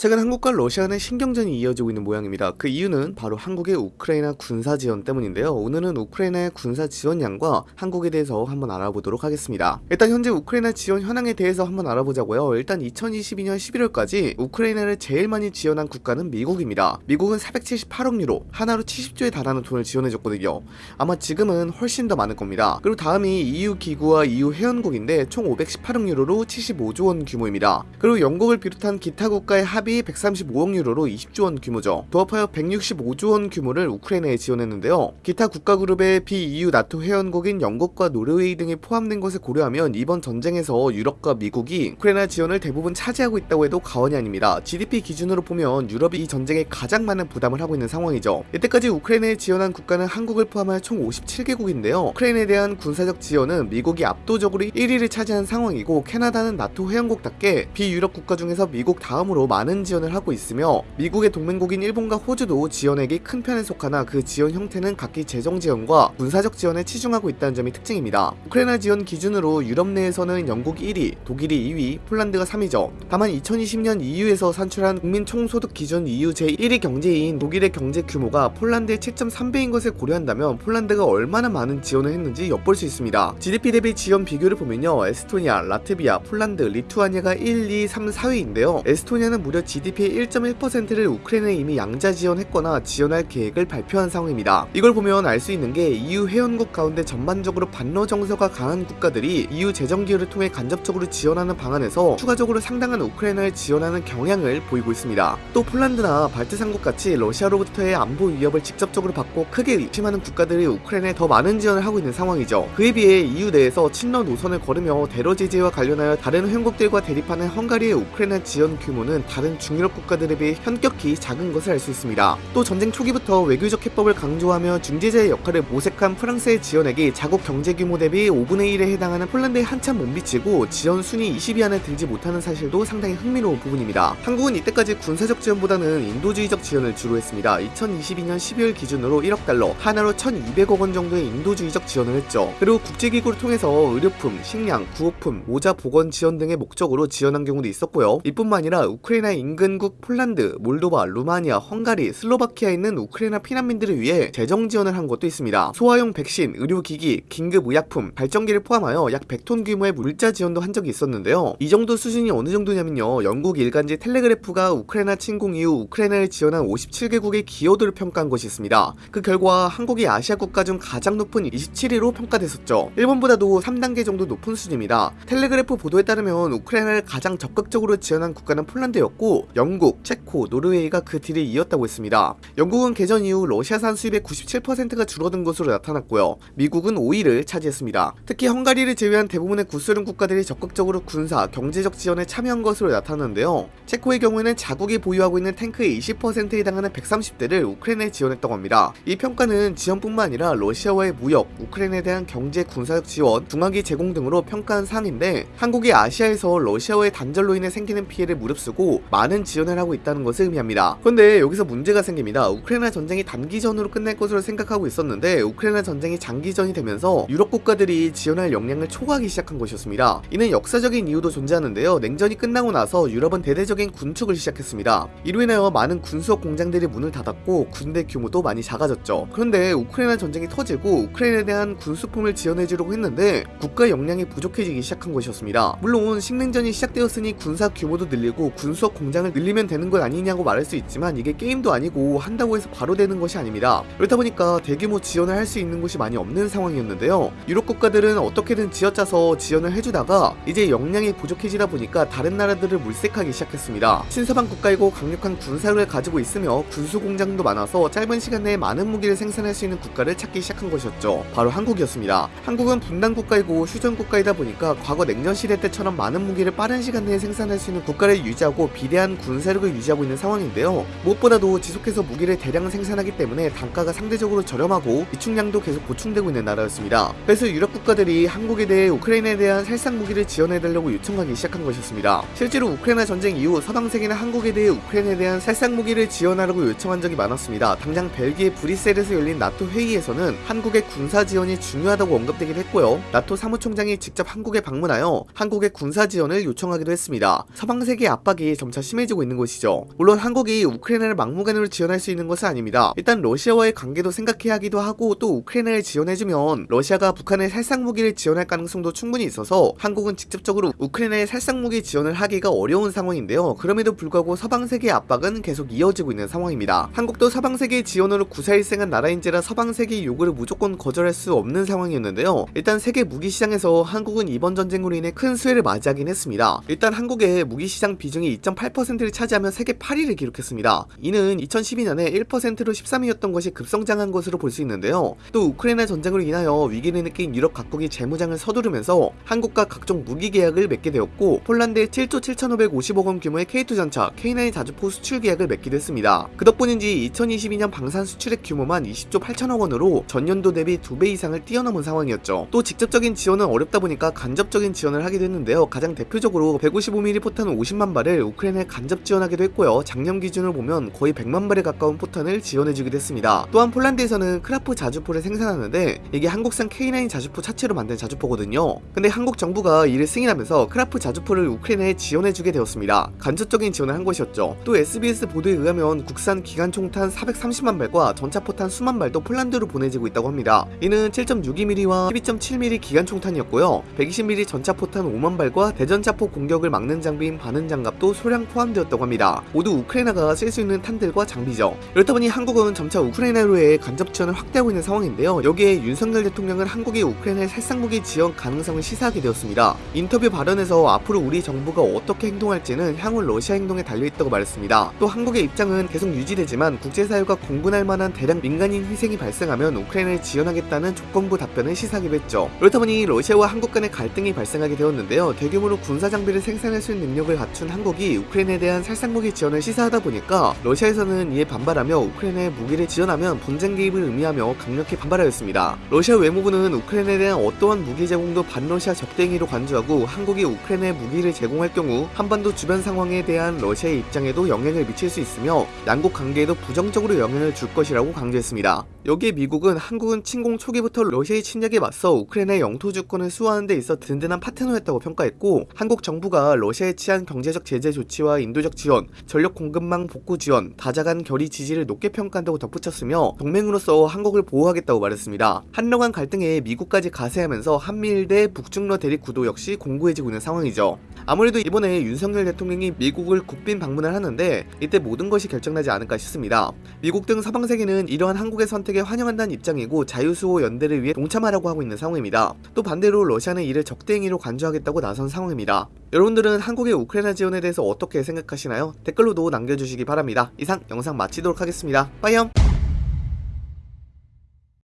최근 한국과 러시아 의 신경전이 이어지고 있는 모양입니다. 그 이유는 바로 한국의 우크라이나 군사 지원 때문인데요. 오늘은 우크라이나의 군사 지원량과 한국에 대해서 한번 알아보도록 하겠습니다. 일단 현재 우크라이나 지원 현황에 대해서 한번 알아보자고요. 일단 2022년 11월까지 우크라이나를 제일 많이 지원한 국가는 미국입니다. 미국은 478억 유로, 한화로 70조에 달하는 돈을 지원해줬거든요. 아마 지금은 훨씬 더 많을 겁니다. 그리고 다음이 EU 기구와 EU 회원국인데 총 518억 유로로 75조 원 규모입니다. 그리고 영국을 비롯한 기타 국가의 합의 합이 135억 유로로 20조 원 규모죠. 도합하여 165조 원 규모를 우크라이나에 지원했는데요. 기타 국가 그룹의 비EU 나토 회원국인 영국과 노르웨이 등이 포함된 것을 고려하면 이번 전쟁에서 유럽과 미국이 우크라이나 지원을 대부분 차지하고 있다고 해도 과언이 아닙니다. GDP 기준으로 보면 유럽이 이 전쟁에 가장 많은 부담을 하고 있는 상황이죠. 이때까지 우크라이나에 지원한 국가는 한국을 포함하여 총 57개국인데요. 우크라이나에 대한 군사적 지원은 미국이 압도적으로 1위를 차지한 상황이고 캐나다는 나토 회원국답게 비유럽 국가 중에서 미국 다음으로 많은 많은 지원을 하고 있으며 미국의 동맹국인 일본과 호주도 지원액이 큰 편에 속하나 그 지원 형태는 각기 재정 지원과 군사적 지원에 치중하고 있다는 점이 특징입니다. 우크라이나 지원 기준으로 유럽 내에서는 영국 1위, 독일이 2위, 폴란드가 3위죠. 다만 2020년 EU에서 산출한 국민 총소득 기준 EU 제1위 경제인 독일의 경제 규모가 폴란드의 7.3배인 것을 고려한다면 폴란드가 얼마나 많은 지원을 했는지 엿볼 수 있습니다. GDP 대비 지원 비교를 보면요. 에스토니아, 라트비아, 폴란드, 리투아니아가 1, 2, 3, 4위인데요. 에스토니아는 무려 GDP의 1.1%를 우크라이나에 이미 양자 지원했거나 지원할 계획을 발표한 상황입니다. 이걸 보면 알 수 있는 게 EU 회원국 가운데 전반적으로 반러 정서가 강한 국가들이 EU 재정 기여를 통해 간접적으로 지원하는 방안에서 추가적으로 상당한 우크라이나를 지원하는 경향을 보이고 있습니다. 또 폴란드나 발트 삼국 같이 러시아로부터의 안보 위협을 직접적으로 받고 크게 의심하는 국가들이 우크라이나에 더 많은 지원을 하고 있는 상황이죠. 그에 비해 EU 내에서 친러 노선을 걸으며 대러 제재와 관련하여 다른 회원국들과 대립하는 헝가리의 우크라이나 지원 규모는 다른 중유럽 국가들에 비해 현격히 작은 것을 알 수 있습니다. 또 전쟁 초기부터 외교적 해법을 강조하며 중재자의 역할을 모색한 프랑스의 지원액이 자국 경제 규모 대비 5분의 1에 해당하는 폴란드에 한참 못 미치고 지원 순위 20위 안에 들지 못하는 사실도 상당히 흥미로운 부분입니다. 한국은 이때까지 군사적 지원보다는 인도주의적 지원을 주로 했습니다. 2022년 12월 기준으로 1억 달러, 한화로 1,200억 원 정도의 인도주의적 지원을 했죠. 그리고 국제기구를 통해서 의료품, 식량, 구호품, 모자 보건 지원 등의 목적으로 지원한 경우도 있었고요. 이뿐만 아니라 우크라이나 인근국 폴란드, 몰도바, 루마니아, 헝가리, 슬로바키아에 있는 우크라이나 피난민들을 위해 재정 지원을 한 것도 있습니다. 소아용 백신, 의료기기, 긴급 의약품, 발전기를 포함하여 약 100톤 규모의 물자 지원도 한 적이 있었는데요. 이 정도 수준이 어느 정도냐면요. 영국 일간지 텔레그래프가 우크라이나 침공 이후 우크라이나를 지원한 57개국의 기여도를 평가한 것이 있습니다. 그 결과 한국이 아시아 국가 중 가장 높은 27위로 평가됐었죠. 일본보다도 3단계 정도 높은 수준입니다. 텔레그래프 보도에 따르면 우크라이나를 가장 적극적으로 지원한 국가는 폴란드였고 영국, 체코, 노르웨이가 그 뒤를 이었다고 했습니다. 영국은 개전 이후 러시아산 수입의 97%가 줄어든 것으로 나타났고요. 미국은 5위를 차지했습니다. 특히 헝가리를 제외한 대부분의 구소련 국가들이 적극적으로 군사, 경제적 지원에 참여한 것으로 나타났는데요. 체코의 경우에는 자국이 보유하고 있는 탱크의 20%에 해당하는 130대를 우크라이나에 지원했다고 합니다. 이 평가는 지원뿐만 아니라 러시아와의 무역, 우크라이나에 대한 경제 군사적 지원, 중화기 제공 등으로 평가한 사항인데 한국이 아시아에서 러시아와의 단절로 인해 생기는 피해를 무릅쓰고 많은 지원을 하고 있다는 것을 의미합니다. 그런데 여기서 문제가 생깁니다. 우크라이나 전쟁이 단기전으로 끝날 것으로 생각하고 있었는데 우크라이나 전쟁이 장기전이 되면서 유럽 국가들이 지원할 역량을 초과하기 시작한 것이었습니다. 이는 역사적인 이유도 존재하는데요. 냉전이 끝나고 나서 유럽은 대대적인 군축을 시작했습니다. 이로 인하여 많은 군수업 공장들이 문을 닫았고 군대 규모도 많이 작아졌죠. 그런데 우크라이나 전쟁이 터지고 우크라이나에 대한 군수품을 지원해주려고 했는데 국가 역량이 부족해지기 시작한 것이었습니다. 물론 식냉전이 시작되었으니 군사 규모도 늘리고 군수업 공 공장을 늘리면 되는 것 아니냐고 말할 수 있지만 이게 게임도 아니고 한다고 해서 바로 되는 것이 아닙니다. 그렇다 보니까 대규모 지원을 할 수 있는 곳이 많이 없는 상황이었는데요. 유럽 국가들은 어떻게든 지어짜서 지원을 해주다가 이제 역량이 부족해지다 보니까 다른 나라들을 물색하기 시작했습니다. 신서방 국가이고 강력한 군사를 가지고 있으며 군수 공장도 많아서 짧은 시간 내에 많은 무기를 생산할 수 있는 국가를 찾기 시작한 것이었죠. 바로 한국이었습니다. 한국은 분단 국가이고 휴전 국가이다 보니까 과거 냉전 시대 때처럼 많은 무기를 빠른 시간 내에 생산할 수 있는 국가를 유지하고 비대 한 대한 군사력을 유지하고 있는 상황인데요. 무엇보다도 지속해서 무기를 대량 생산하기 때문에 단가가 상대적으로 저렴하고 비축량도 계속 보충되고 있는 나라였습니다. 그래서 유럽 국가들이 한국에 대해 우크라이나에 대한 살상 무기를 지원해달라고 요청하기 시작한 것이었습니다. 실제로 우크라이나 전쟁 이후 서방 세계는 한국에 대해 우크라이나에 대한 살상 무기를 지원하라고 요청한 적이 많았습니다. 당장 벨기에 브뤼셀에서 열린 나토 회의에서는 한국의 군사 지원이 중요하다고 언급되긴 했고요. 나토 사무총장이 직접 한국에 방문하여 한국의 군사 지원을 요청하기도 했습니다. 서방 세계 압박이 점차 심해지고 있는 것이죠. 물론 한국이 우크라이나를 막무가내로 지원할 수 있는 것은 아닙니다. 일단 러시아와의 관계도 생각해야 하기도 하고 또 우크라이나를 지원해주면 러시아가 북한의 살상 무기를 지원할 가능성도 충분히 있어서 한국은 직접적으로 우크라이나의 살상 무기 지원을 하기가 어려운 상황인데요. 그럼에도 불구하고 서방 세계의 압박은 계속 이어지고 있는 상황입니다. 한국도 서방 세계의 지원으로 구사일생한 나라인지라 서방 세계의 요구를 무조건 거절할 수 없는 상황이었는데요. 일단 세계 무기 시장에서 한국은 이번 전쟁으로 인해 큰 수혜를 맞이하긴 했습니다. 일단 한국의 무기 시장 비중이 2.8%를 차지하며 세계 8위를 기록했습니다. 이는 2012년에 1%로 13위였던 것이 급성장한 것으로 볼 수 있는데요. 또 우크라이나 전쟁으로 인하여 위기를 느낀 유럽 각국이 재무장을 서두르면서 한국과 각종 무기 계약을 맺게 되었고 폴란드에 7조 7,550억 원 규모의 K2 전차, K9 자주포 수출 계약을 맺기도 했습니다. 그 덕분인지 2022년 방산 수출액 규모만 20조 8천억 원으로 전년도 대비 2배 이상을 뛰어넘은 상황이었죠. 또 직접적인 지원은 어렵다 보니까 간접적인 지원을 하기도 했는데요. 가장 대표적으로 155mm 포탄 50만 발을 우크라이나에 간접 지원하기도 했고요. 작년 기준을 보면 거의 100만 발에 가까운 포탄을 지원해주기도 했습니다. 또한 폴란드에서는 크라프 자주포를 생산하는데 이게 한국산 K9 자주포 차체로 만든 자주포거든요. 근데 한국 정부가 이를 승인하면서 크라프 자주포를 우크라이나에 지원해주게 되었습니다. 간접적인 지원을 한 것이었죠. 또 SBS 보도에 의하면 국산 기관 총탄 430만 발과 전차포탄 수만 발도 폴란드로 보내지고 있다고 합니다. 이는 7.62mm와 12.7mm 기관 총탄이었고요. 120mm 전차포탄 5만 발과 대전차포 공격을 막는 장비인 반응 장갑도 소량 포함 되었다고 합니다. 모두 우크라이나가 쓸 수 있는 탄들과 장비죠. 그렇다 보니 한국은 점차 우크라이나로의 간접 지원을 확대하고 있는 상황인데요. 여기에 윤석열 대통령은 한국이 우크라이나의 살상무기 지원 가능성을 시사하게 되었습니다. 인터뷰 발언에서 앞으로 우리 정부가 어떻게 행동할지는 향후 러시아 행동에 달려있다고 말했습니다. 또 한국의 입장은 계속 유지되지만 국제사회가 공분할 만한 대량 민간인 희생이 발생하면 우크라이나를 지원하겠다는 조건부 답변을 시사하기도 했죠. 그렇다 보니 러시아와 한국 간의 갈등이 발생하게 되었는데요. 대규모로 군사 장비를 생산할 수 있는 능력을 갖춘 한국이 우크라이나 에 대한 살상무기 지원을 시사하다 보니까 러시아에서는 이에 반발하며 우크라이나에 무기를 지원하면 분쟁 개입을 의미하며 강력히 반발하였습니다. 러시아 외무부는 우크라이나에 대한 어떠한 무기 제공도 반러시아 적대 행위로 간주하고 한국이 우크라이나에 무기를 제공할 경우 한반도 주변 상황에 대한 러시아의 입장에도 영향을 미칠 수 있으며 양국 관계에도 부정적으로 영향을 줄 것이라고 강조했습니다. 여기에 미국은 한국은 침공 초기부터 러시아의 침략에 맞서 우크라이나의 영토 주권을 수호하는 데 있어 든든한 파트너였다고 평가했고 한국 정부가 러시아에 취한 경제적 제재 조치와 인도적 지원, 전력 공급망 복구 지원, 다자간 결의 지지를 높게 평가한다고 덧붙였으며 동맹으로서 한국을 보호하겠다고 말했습니다. 한러 간 갈등에 미국까지 가세하면서 한미일 대 북중러 대립 구도 역시 공고해지고 있는 상황이죠. 아무래도 이번에 윤석열 대통령이 미국을 국빈 방문을 하는데 이때 모든 것이 결정나지 않을까 싶습니다. 미국 등 서방 세계는 이러한 한국의 선택에 환영한다는 입장이고 자유수호 연대를 위해 동참하라고 하고 있는 상황입니다. 또 반대로 러시아는 이를 적대 행위로 간주하겠다고 나선 상황입니다. 여러분들은 한국의 우크라이나 지원에 대해서 어떻게 생각하시나요? 댓글로도 남겨주시기 바랍니다. 이상 영상 마치도록 하겠습니다. 빠이염!